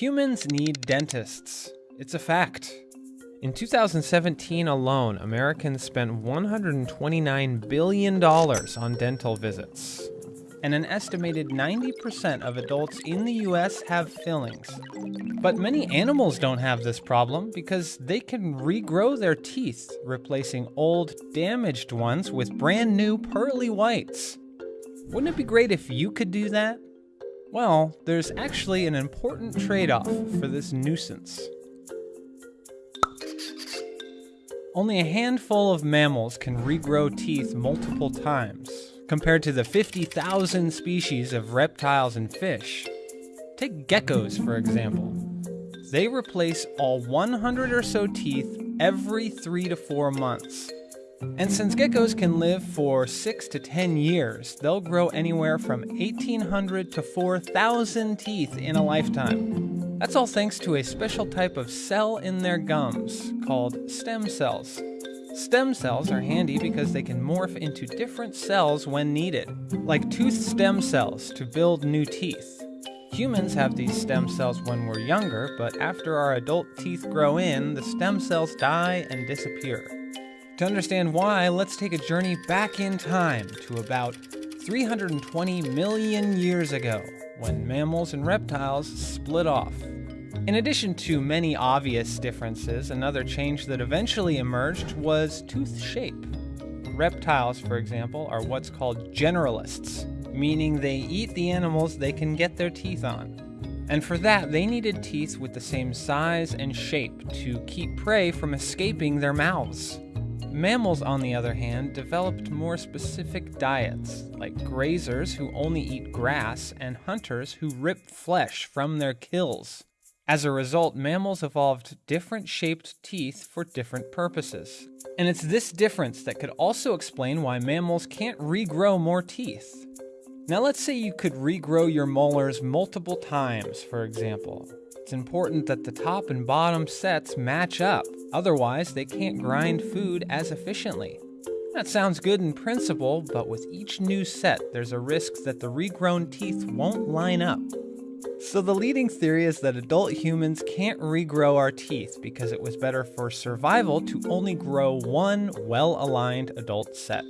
Humans need dentists. It's a fact. In 2017 alone, Americans spent $129 billion on dental visits. And an estimated 90% of adults in the US have fillings. But many animals don't have this problem because they can regrow their teeth, replacing old, damaged ones with brand new pearly whites. Wouldn't it be great if you could do that? Well, there's actually an important trade off for this nuisance. Only a handful of mammals can regrow teeth multiple times, compared to the 50,000 species of reptiles and fish. Take geckos, for example. They replace all 100 or so teeth every 3 to 4 months. And since geckos can live for 6 to 10 years, they'll grow anywhere from 1,800 to 4,000 teeth in a lifetime. That's all thanks to a special type of cell in their gums called stem cells. Stem cells are handy because they can morph into different cells when needed, like tooth stem cells to build new teeth. Humans have these stem cells when we're younger, but after our adult teeth grow in, the stem cells die and disappear. To understand why, let's take a journey back in time to about 320 million years ago, when mammals and reptiles split off. In addition to many obvious differences, another change that eventually emerged was tooth shape. Reptiles, for example, are what's called generalists, meaning they eat the animals they can get their teeth on. And for that, they needed teeth with the same size and shape to keep prey from escaping their mouths. Mammals, on the other hand, developed more specific diets, like grazers who only eat grass and hunters who rip flesh from their kills. As a result, mammals evolved different shaped teeth for different purposes. And it's this difference that could also explain why mammals can't regrow more teeth. Now let's say you could regrow your molars multiple times, for example. It's important that the top and bottom sets match up, otherwise they can't grind food as efficiently. That sounds good in principle, but with each new set, there's a risk that the regrown teeth won't line up. So the leading theory is that adult humans can't regrow our teeth because it was better for survival to only grow one well-aligned adult set.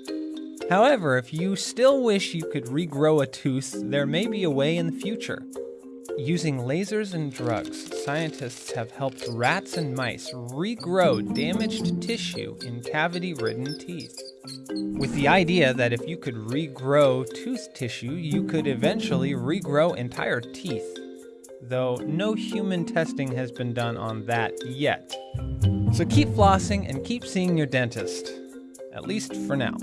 However, if you still wish you could regrow a tooth, there may be a way in the future. Using lasers and drugs, scientists have helped rats and mice regrow damaged tissue in cavity-ridden teeth. With the idea that if you could regrow tooth tissue, you could eventually regrow entire teeth. Though no human testing has been done on that yet. So keep flossing and keep seeing your dentist. At least for now.